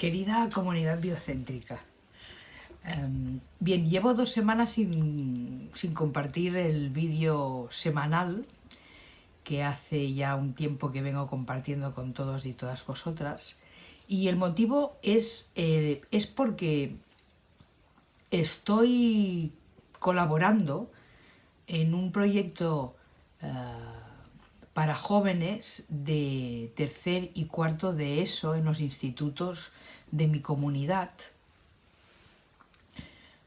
Querida comunidad biocéntrica, em, bien, llevo dos semanas sin, compartir el vídeo semanal que hace ya un tiempo que vengo compartiendo con todos y todas vosotras. Y el motivo es, eh, es porque estoy colaborando en un proyecto eh, para jóvenes de tercer y cuarto de ESO en los institutos de mi comunidad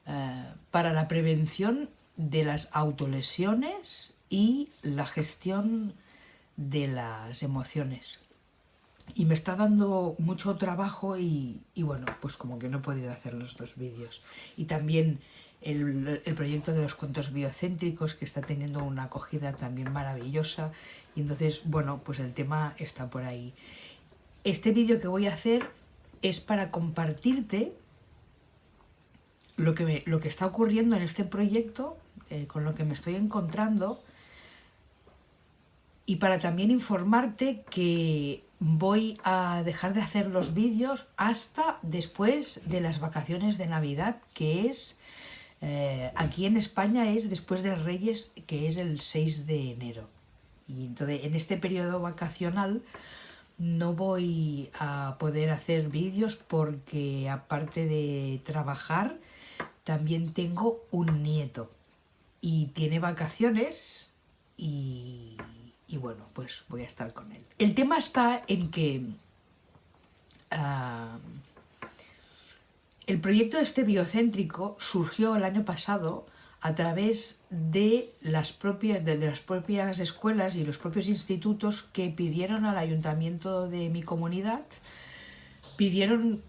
eh, para la prevención de las autolesiones y la gestión de las emociones. Y me está dando mucho trabajo y, y bueno, pues como que no he podido hacer los dos vídeos. Y también el, proyecto de los cuentos biocéntricos que está teniendo una acogida también maravillosa y entonces, bueno, pues el tema está por ahí. Este vídeo que voy a hacer es para compartirte lo que, lo que está ocurriendo en este proyecto, eh, con lo que me estoy encontrando y para también informarte que voy a dejar de hacer los vídeos hasta después de las vacaciones de Navidad, que es eh, aquí en España es después de Reyes, que es el 6 de enero. Y entonces en este periodo vacacional no voy a poder hacer vídeos porque aparte de trabajar también tengo un nieto y tiene vacaciones y, bueno, pues voy a estar con él. El tema está en que ah, el proyecto este biocéntrico surgió el año pasado a través de las, propias, de, las propias escuelas y los propios institutos que pidieron al ayuntamiento de mi comunidad, pidieron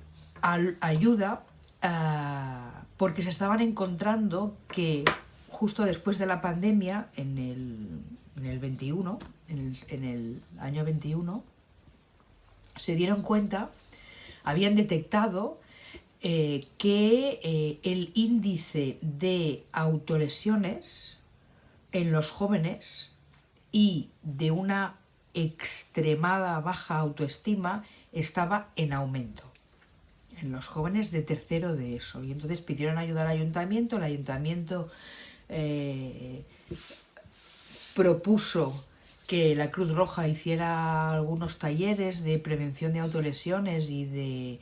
ayuda ah, porque se estaban encontrando que justo después de la pandemia, en el, 21, en el, en el año 21, se dieron cuenta, habían detectado eh, que eh, el índice de autolesiones en los jóvenes y de una extremada baja autoestima estaba en aumento en los jóvenes de tercero de eso. Y entonces pidieron ayuda al ayuntamiento, el ayuntamiento eh, propuso que la Cruz Roja hiciera algunos talleres de prevención de autolesiones y de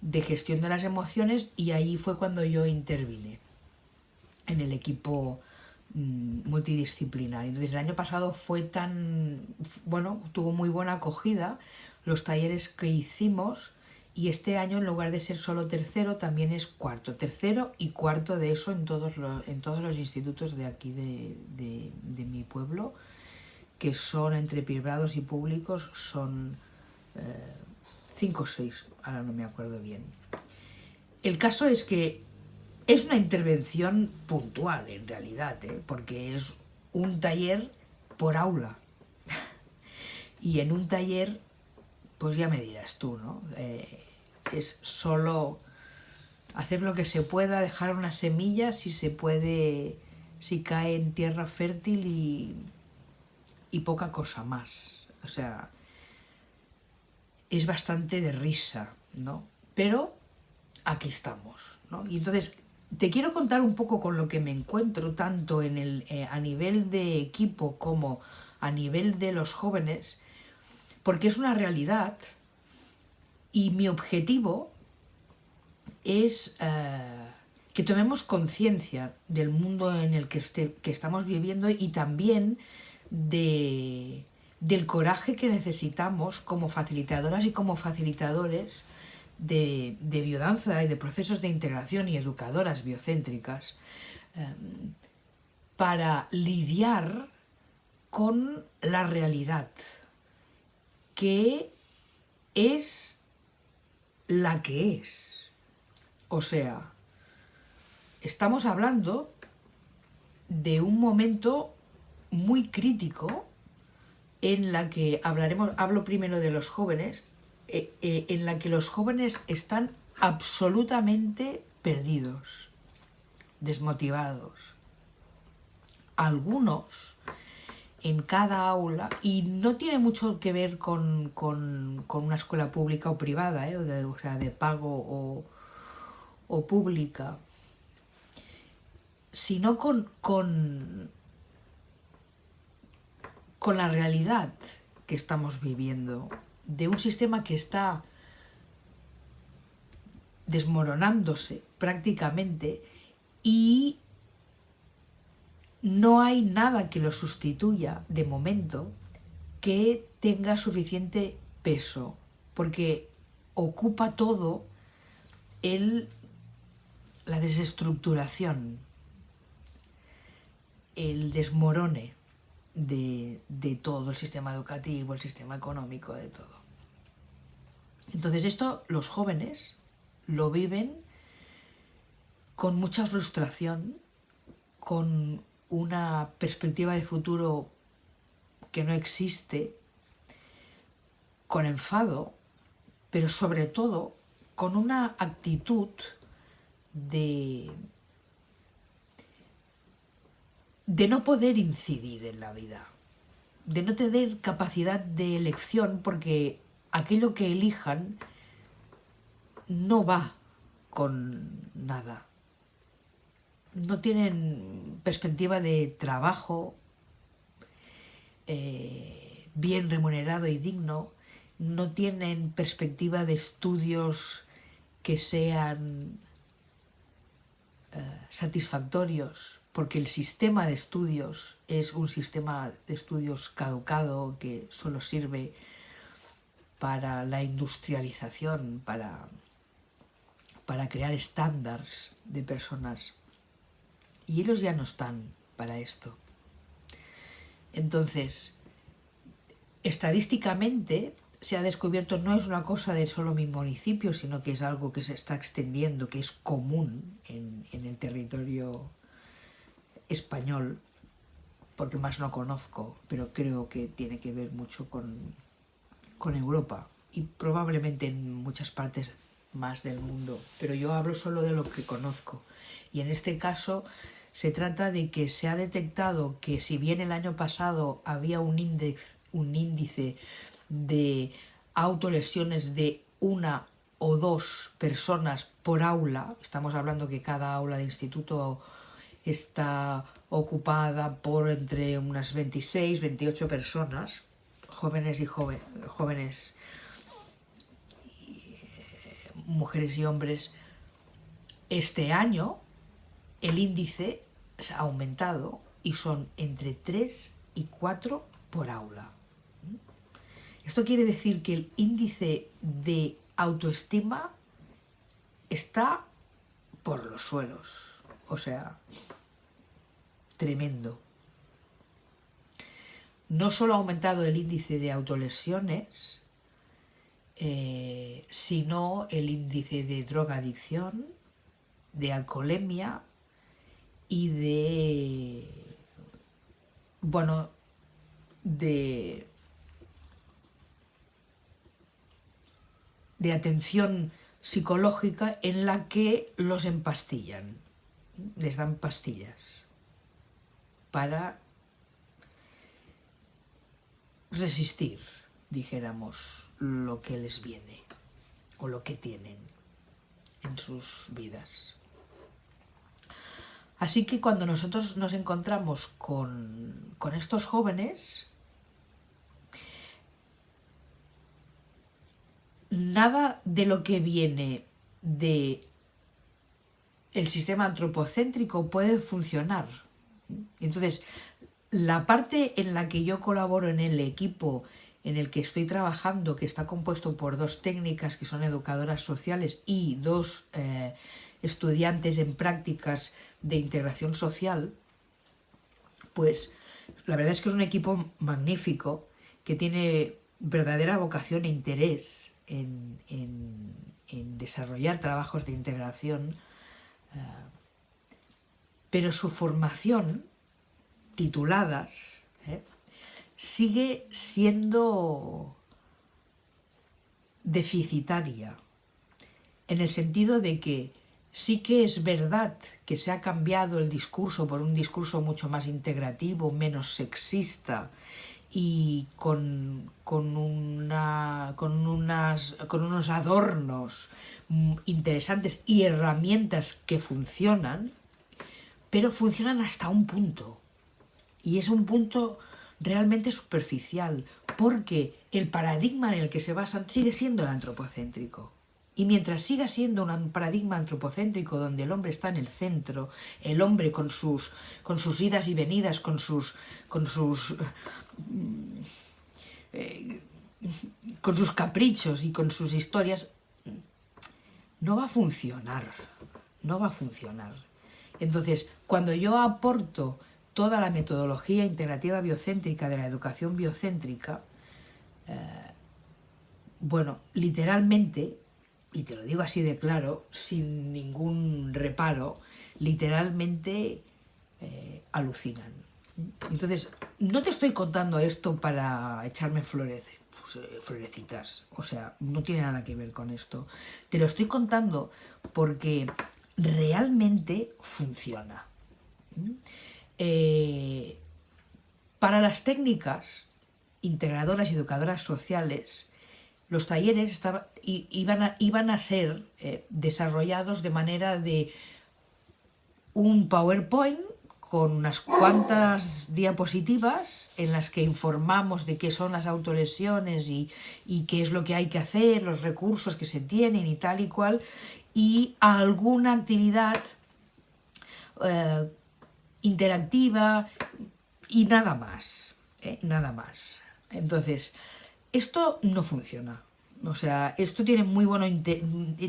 de gestión de las emociones y ahí fue cuando yo intervine en el equipo mm, multidisciplinar. Entonces el año pasado fue tan, bueno, tuvo muy buena acogida los talleres que hicimos y este año en lugar de ser solo tercero también es cuarto, tercero y cuarto de eso en todos los, en todos los institutos de aquí de, mi pueblo que son entre privados y públicos son eh, 5 o 6, ahora no me acuerdo bien. El caso es que es una intervención puntual en realidad, ¿eh? porque es un taller por aula. y en un taller, pues ya me dirás tú, ¿no? Eh, es solo hacer lo que se pueda, dejar una semilla si se puede, si cae en tierra fértil y, y poca cosa más. O sea, es bastante de risa, ¿no? Pero aquí estamos, ¿no? Y entonces te quiero contar un poco con lo que me encuentro tanto en el, eh, a nivel de equipo como a nivel de los jóvenes, porque es una realidad y mi objetivo es eh, que tomemos conciencia del mundo en el que, este, que estamos viviendo y también de, del coraje que necesitamos como facilitadoras y como facilitadores de, biodanza y de procesos de integración y educadoras biocéntricas em, para lidiar con la realidad que es la que es. O sea, estamos hablando de un momento muy crítico en la que hablaremos, hablo primero de los jóvenes, eh, eh, en la que los jóvenes están absolutamente perdidos, desmotivados. Algunos en cada aula y no tiene mucho que ver con, una escuela pública o privada, ¿eh? o, sea, de pago o, o pública, sino con, con, con la realidad que estamos viviendo, de un sistema que está desmoronándose prácticamente y no hay nada que lo sustituya de momento que tenga suficiente peso, porque ocupa todo el, la desestructuración, el desmorone de, de todo el sistema educativo, el sistema económico, de todo. Entonces esto los jóvenes lo viven con mucha frustración, con una perspectiva de futuro que no existe, con enfado, pero sobre todo con una actitud de, de no poder incidir en la vida, de no tener capacidad de elección porque aquello que elijan no va con nada. No tienen perspectiva de trabajo eh, bien remunerado y digno, no tienen perspectiva de estudios que sean eh, satisfactorios, porque el sistema de estudios es un sistema de estudios caducado que solo sirve para la industrialización, para, para crear estándares de personas y ellos ya no están para esto. Entonces, estadísticamente se ha descubierto, no es una cosa de solo mi municipio, sino que es algo que se está extendiendo, que es común en, el territorio español, porque más no conozco, pero creo que tiene que ver mucho con, con Europa y probablemente en muchas partes más del mundo, pero yo hablo solo de lo que conozco. Y en este caso se trata de que se ha detectado que si bien el año pasado había un índice, un índice de autolesiones de una o dos personas por aula, estamos hablando que cada aula de instituto está ocupada por entre unas 26, 28 personas, jóvenes y jóvenes, eh, mujeres y hombres, este año el índice ha aumentado y son entre 3 y 4 por aula. Esto quiere decir que el índice de autoestima está por los suelos, o sea, tremendo. No solo ha aumentado el índice de autolesiones, eh, sino el índice de drogadicción, de alcoholemia, y de, bueno, de, de atención psicológica en la que los empastillan, les dan pastillas para resistir, dijéramos, lo que les viene o lo que tienen en sus vidas. Así que cuando nosotros nos encontramos con, estos jóvenes, nada de lo que viene de el sistema antropocéntrico puede funcionar. Entonces, la parte en la que yo colaboro en el equipo en el que estoy trabajando, que está compuesto por dos técnicas que son educadoras sociales y dos eh, estudiantes en prácticas de integración social, pues la verdad es que es un equipo magnífico que tiene verdadera vocación e interés en, desarrollar trabajos de integración, pero su formación, tituladas, eh, sigue siendo deficitaria, en el sentido de que Sí que es verdad que se ha cambiado el discurso por un discurso mucho más integrativo, menos sexista y con, con, una, con, unas, con unos adornos mm, interesantes y herramientas que funcionan, pero funcionan hasta un punto. Y es un punto realmente superficial, porque el paradigma en el que se basan sigue siendo el antropocéntrico. Y mientras siga siendo un paradigma antropocéntrico donde el hombre está en el centro, el hombre con sus, con sus idas y venidas, con sus, con sus, eh, con sus caprichos y con sus historias, no va a funcionar, no va a funcionar. Entonces, cuando yo aporto toda la metodología integrativa biocéntrica de la educación biocéntrica, eh, bueno, literalmente, y te lo digo así de claro, sin ningún reparo, literalmente eh, alucinan. Entonces, no te estoy contando esto para echarme flores, pues, eh, florecitas, o sea, no tiene nada que ver con esto. Te lo estoy contando porque realmente funciona. Eh, para las técnicas integradoras y educadoras sociales, los talleres iban, a, iban, a, ser eh, desarrollados de manera de un PowerPoint con unas cuantas diapositivas en las que informamos de qué son las autolesiones y, qué es lo que hay que hacer, los recursos que se tienen y tal y cual, y alguna actividad eh, interactiva y nada más, ¿eh? nada más. Entonces, esto no funciona. O sea, esto tiene muy, bueno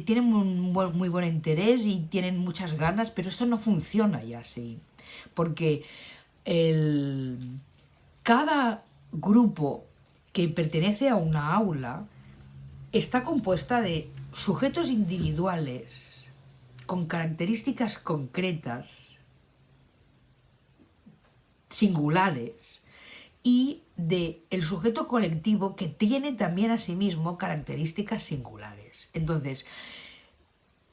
tiene muy buen interés y tienen muchas ganas, pero esto no funciona ya así. Porque el, cada grupo que pertenece a una aula está compuesta de sujetos individuales con características concretas singulares y de el sujeto colectivo que tiene también a sí mismo características singulares. Entonces,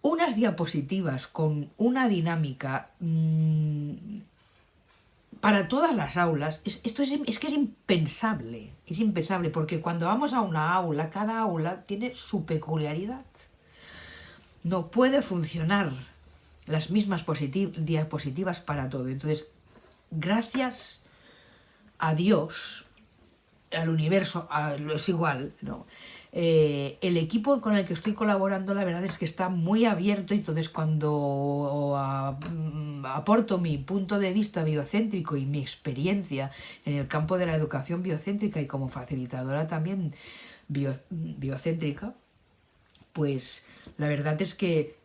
unas diapositivas con una dinámica mmm, para todas las aulas, esto es, es, que es impensable, es impensable, porque cuando vamos a una aula, cada aula tiene su peculiaridad. No puede funcionar las mismas diapositivas para todo. Entonces, gracias a Dios, al universo, es igual, ¿no? Eh, el equipo con el que estoy colaborando la verdad es que está muy abierto, entonces cuando mm, aporto mi punto de vista biocéntrico y mi experiencia en el campo de la educación biocéntrica y como facilitadora también biocéntrica, pues la verdad es que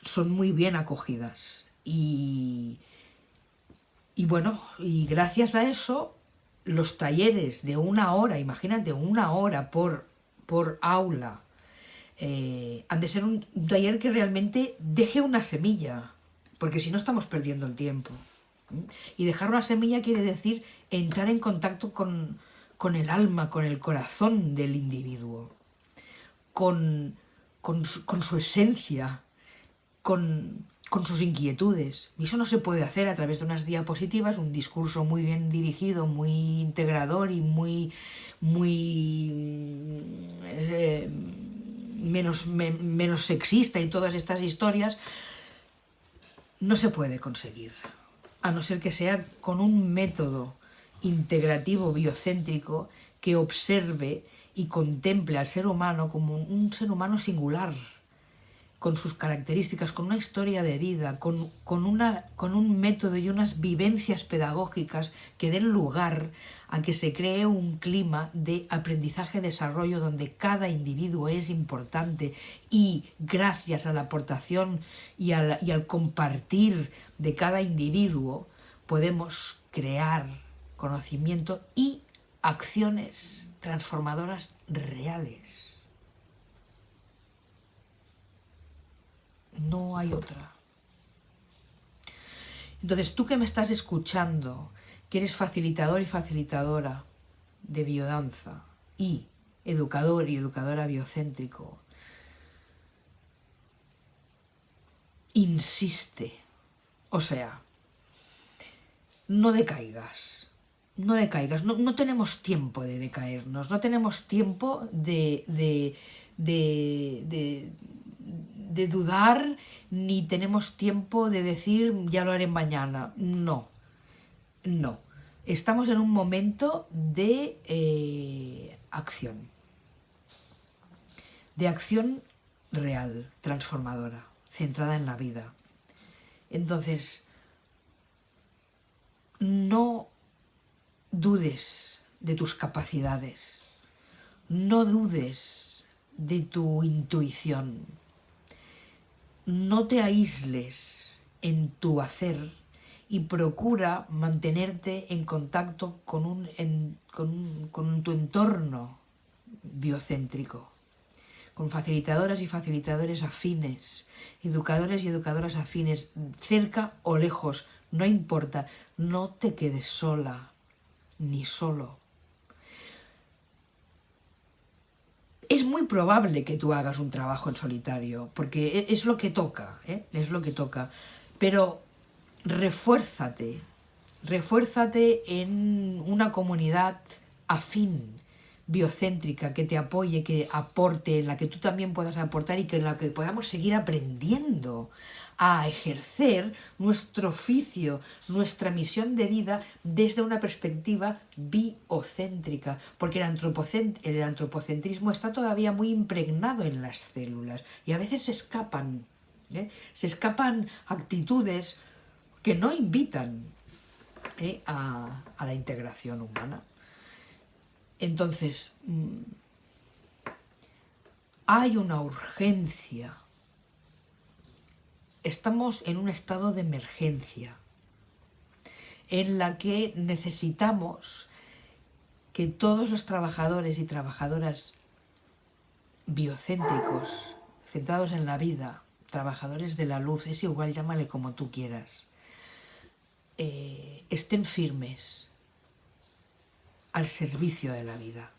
son muy bien acogidas y, y bueno, y gracias a eso, los talleres de una hora, imagínate, una hora por, por aula, eh, han de ser un, taller que realmente deje una semilla, porque si no estamos perdiendo el tiempo. Y dejar una semilla quiere decir entrar en contacto con, con el alma, con el corazón del individuo, con, con, con su esencia, con, con sus inquietudes. Y eso no se puede hacer a través de unas diapositivas, un discurso muy bien dirigido, muy integrador y muy, muy eh, menos, menos sexista y todas estas historias, no se puede conseguir. A no ser que sea con un método integrativo, biocéntrico, que observe y contemple al ser humano como un ser humano singular, con sus características, con una historia de vida, con, una, con un método y unas vivencias pedagógicas que den lugar a que se cree un clima de aprendizaje-desarrollo donde cada individuo es importante y gracias a la aportación y al, y al compartir de cada individuo podemos crear conocimiento y acciones transformadoras reales. no hay otra. Entonces, tú que me estás escuchando, que eres facilitador y facilitadora de biodanza y educador y educadora biocéntrico, insiste. O sea, no decaigas, no decaigas, no, tenemos tiempo de decaernos, no tenemos tiempo de, de, de, de, dudar, ni tenemos tiempo de decir ya lo haré mañana. No, no. Estamos en un momento de eh, acción, de acción real, transformadora, centrada en la vida. Entonces, no dudes de tus capacidades, no dudes de tu intuición, no te aísles en tu hacer y procura mantenerte en contacto con, un, con tu entorno biocéntrico con facilitadoras y facilitadores afines, educadores y educadoras afines, cerca o lejos, no importa, no te quedes sola ni solo. Es muy probable que tú hagas un trabajo en solitario, porque e, es lo que toca, ¿eh? es lo que toca, pero refuérzate, refuérzate en una comunidad afín, biocéntrica, que te apoye, que aporte, en la que tú también puedas aportar y que en la que podamos seguir aprendiendo a ejercer nuestro oficio, nuestra misión de vida desde una perspectiva biocéntrica, porque el, el antropocentrismo está todavía muy impregnado en las células y a veces se escapan, ¿eh? se escapan actitudes que no invitan ¿eh? a la integración humana. Entonces, mm, hay una urgencia. Estamos en un estado de emergencia en la que necesitamos que todos los trabajadores y trabajadoras biocéntricos, centrados en la vida, trabajadores de la luz, es igual, llámale como tú quieras, eh, estén firmes, al servicio de la vida.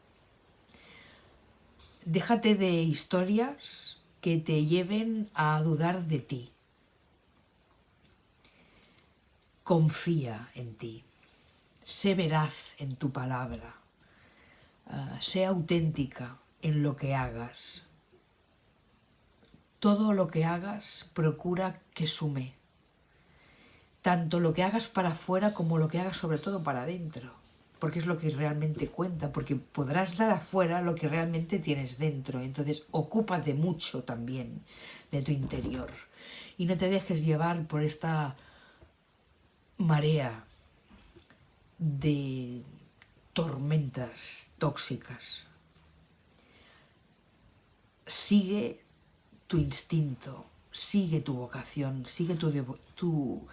Déjate de historias que te lleven a dudar de ti. Confía en ti. Sé veraz en tu palabra. Ah, sé auténtica en lo que hagas. Todo lo que hagas procura que sume. Tanto lo que hagas para afuera como lo que hagas sobre todo para adentro porque es lo que realmente cuenta, porque podrás dar afuera lo que realmente tienes dentro. Entonces, ocúpate mucho también de tu interior y no te dejes llevar por esta marea de tormentas tóxicas. Sigue tu instinto, sigue tu vocación, sigue tu, tu,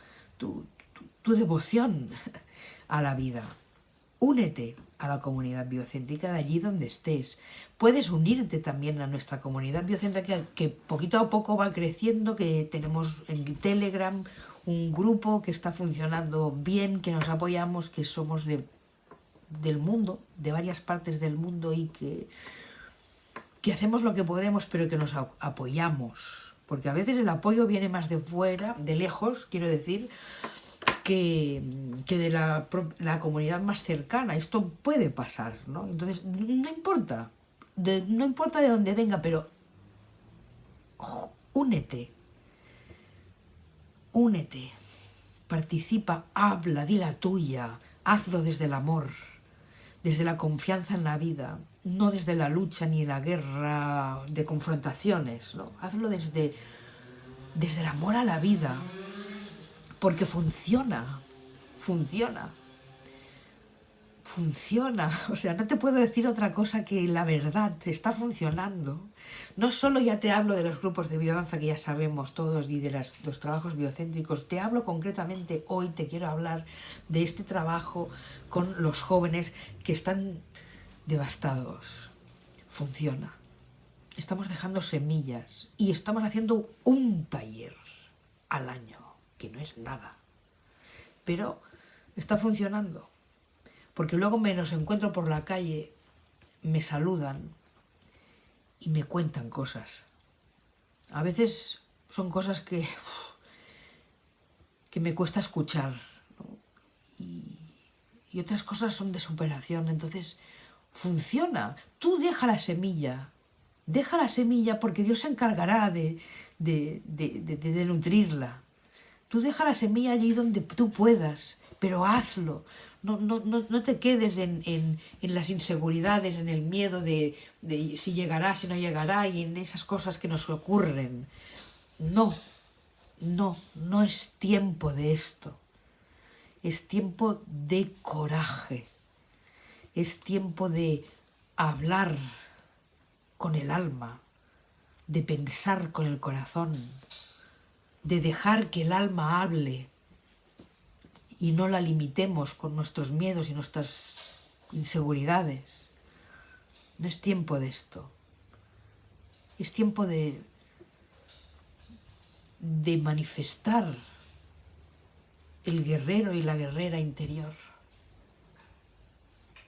tu devoción a la vida. Únete a la comunidad biocéntrica de allí donde estés. Puedes unirte también a nuestra comunidad biocéntrica que poquito a poco va creciendo, que tenemos en Telegram un grupo que está funcionando bien, que nos apoyamos, que somos de, del mundo, de varias partes del mundo y que, que hacemos lo que podemos pero que nos apoyamos. Porque a veces el apoyo viene más de fuera, de lejos, quiero decir, que, de la, comunidad más cercana. Esto puede pasar, ¿no? Entonces, no importa, no importa de dónde venga, pero únete, únete, participa, habla, di la tuya, hazlo desde el amor, desde la confianza en la vida, no desde la lucha ni la guerra de confrontaciones, ¿no? Hazlo desde, desde el amor a la vida, porque funciona, funciona, funciona. O sea, no te puedo decir otra cosa que la verdad, está funcionando. No solo ya te hablo de los grupos de biodanza que ya sabemos todos y de los trabajos biocéntricos, te hablo concretamente hoy, te quiero hablar de este trabajo con los jóvenes que están devastados. Funciona. Estamos dejando semillas y estamos haciendo un taller al año que no es nada. Pero está funcionando. Porque luego me los encuentro por la calle, me saludan y me cuentan cosas. A veces son cosas que que me cuesta escuchar. Y, y otras cosas son de superación. Entonces, funciona. Tú deja la semilla. Deja la semilla porque Dios se encargará de, de, de, nutrirla. Tú deja la semilla allí donde tú puedas, pero hazlo. No, no, no, te quedes en, en, en, las inseguridades, en el miedo de, de si llegará, si no llegará y en esas cosas que nos ocurren. No, no, no es tiempo de esto. Es tiempo de coraje. Es tiempo de hablar con el alma, de pensar con el corazón, de dejar que el alma hable y no la limitemos con nuestros miedos y nuestras inseguridades. No es tiempo de esto. Es tiempo de, de manifestar el guerrero y la guerrera interior.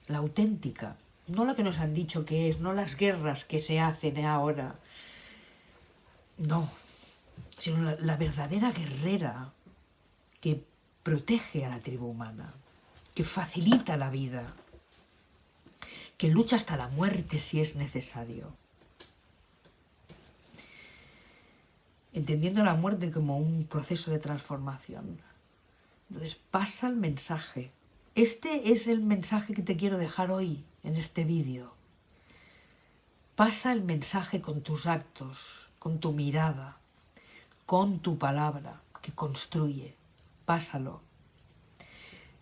La auténtica, no la que nos han dicho que es, no las guerras que se hacen ahora. No, sino la, la verdadera guerrera que protege a la tribu humana, que facilita la vida, que lucha hasta la muerte si es necesario. Entendiendo la muerte como un proceso de transformación. Entonces pasa el mensaje. Este es el mensaje que te quiero dejar hoy en este vídeo. Pasa el mensaje con tus actos, con tu mirada, con tu palabra que construye pásalo.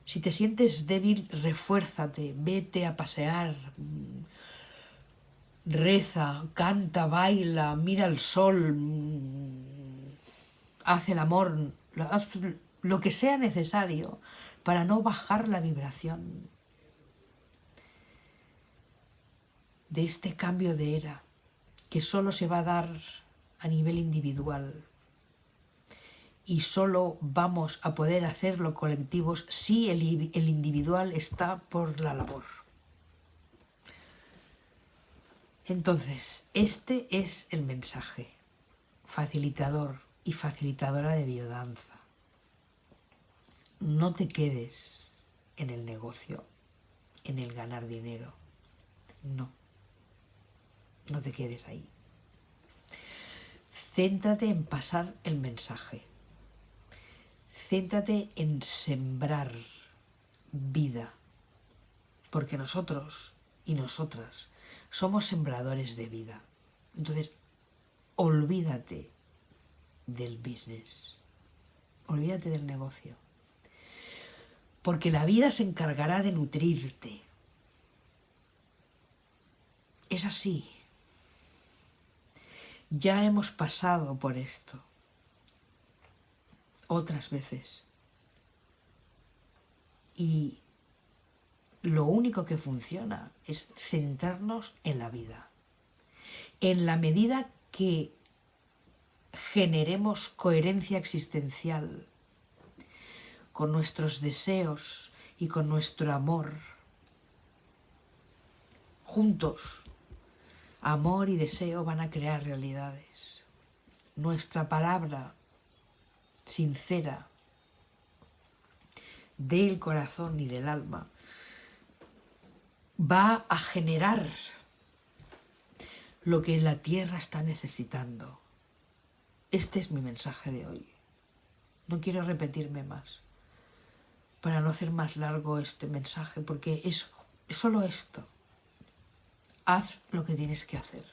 Si te sientes débil, refuérzate, vete a pasear, reza, canta, baila, mira el sol, haz el amor, haz lo que sea necesario para no bajar la vibración de este cambio de era que solo se va a dar a nivel individual y solo vamos a poder hacerlo colectivos si el, el individual está por la labor. Entonces, este es el mensaje, facilitador y facilitadora de biodanza. No te quedes en el negocio, en el ganar dinero. No, no te quedes ahí. Céntrate en pasar el mensaje céntrate en sembrar vida, porque nosotros y nosotras somos sembradores de vida. Entonces, olvídate del business, olvídate del negocio, porque la vida se encargará de nutrirte. Es así. Ya hemos pasado por esto otras veces. Y lo único que funciona es centrarnos en la vida. En la medida que generemos coherencia existencial con nuestros deseos y con nuestro amor, juntos, amor y deseo van a crear realidades. Nuestra palabra sincera del corazón y del alma va a generar lo que la tierra está necesitando. Este es mi mensaje de hoy. No quiero repetirme más para no hacer más largo este mensaje porque es solo esto. Haz lo que tienes que hacer.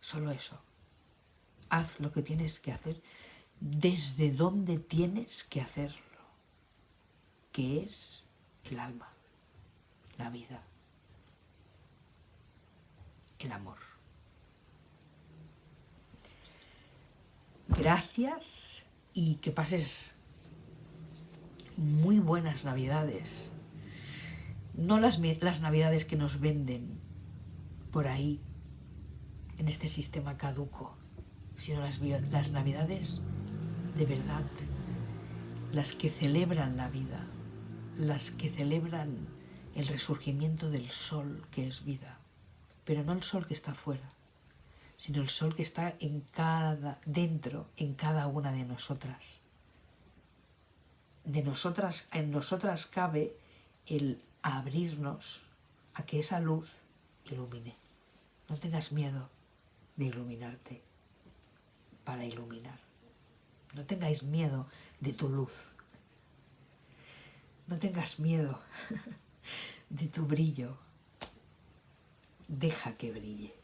Solo eso haz lo que tienes que hacer desde donde tienes que hacerlo, que es el alma, la vida, el amor. Gracias y que pases muy buenas navidades. No las, las navidades que nos venden por ahí, en este sistema caduco sino las, las navidades de verdad, las que celebran la vida, las que celebran el resurgimiento del sol que es vida, pero no el sol que está afuera, sino el sol que está en cada, dentro, en cada una de nosotras. De nosotras, en nosotras cabe el abrirnos a que esa luz ilumine. No tengas miedo de iluminarte para iluminar. No tengáis miedo de tu luz. No tengas miedo de tu brillo. Deja que brille.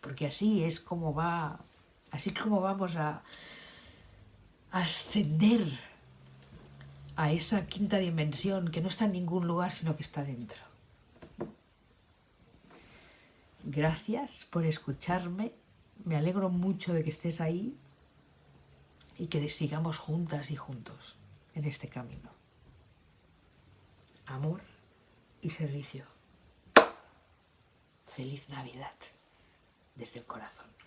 Porque así es como va, así como vamos a, ascender a esa quinta dimensión que no está en ningún lugar, sino que está dentro. Gracias por escucharme. Me alegro mucho de que estés ahí y que sigamos juntas y juntos en este camino. Amor y servicio. Feliz Navidad desde el corazón.